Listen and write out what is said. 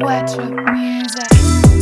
Wet music.